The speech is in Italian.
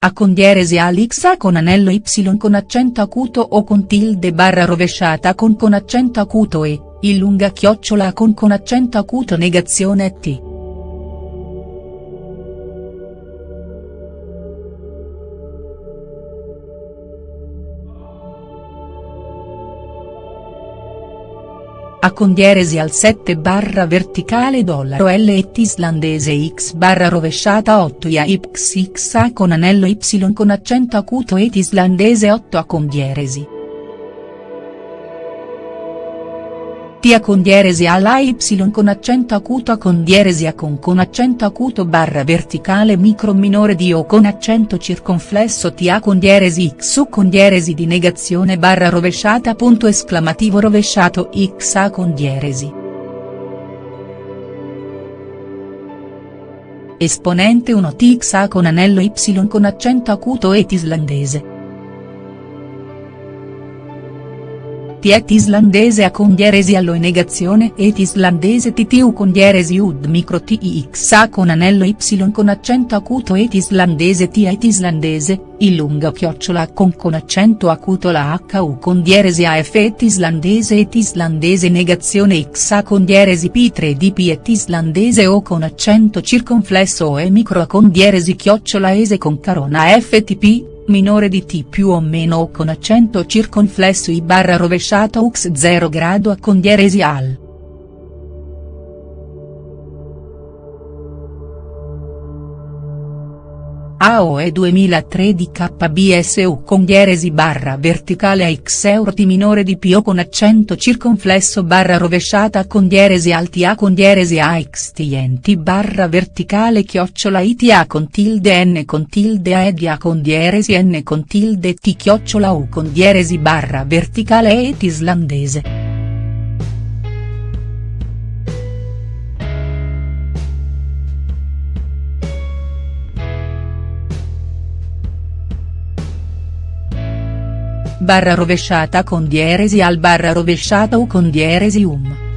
A con dieresi al x A con anello y con accento acuto o con tilde barra rovesciata con con accento acuto e, il lunga chiocciola con con accento acuto negazione t. A con dieresi al 7 barra verticale dollaro L et islandese x barra rovesciata 8 ia x A con anello y con accento acuto et islandese 8 a con Tia con dieresi alla y con accento acuto a con dieresi a con con accento acuto barra verticale micro minore di o con accento circonflesso tia con dieresi x u con dieresi di negazione barra rovesciata punto esclamativo rovesciato x a con dieresi. Esponente 1 tx a con anello y con accento acuto et islandese. Tiet islandese a con dieresi allo e negazione et islandese ttu con dieresi ud micro tix a con anello y con accento acuto et islandese tiet islandese, il lunga chiocciola con con accento acuto la hu con dieresi af et islandese et islandese negazione x a con dieresi p3 dp et islandese o con accento circonflesso e micro a con dieresi chiocciola ese con carona ftp minore di T più o meno o con accento circonflesso I barra rovesciato ux 0 grado a con dieresi al. AOE 2003 di KBSU con dieresi barra verticale a x euro T minore di P o con accento circonflesso barra rovesciata con dieresi alti A con dieresi a x TNT barra verticale chiocciola ITA con tilde N con tilde A ed A con dieresi N con tilde T chiocciola U con dieresi barra verticale et islandese. Barra rovesciata con dieresi al barra rovesciata o con dieresi um.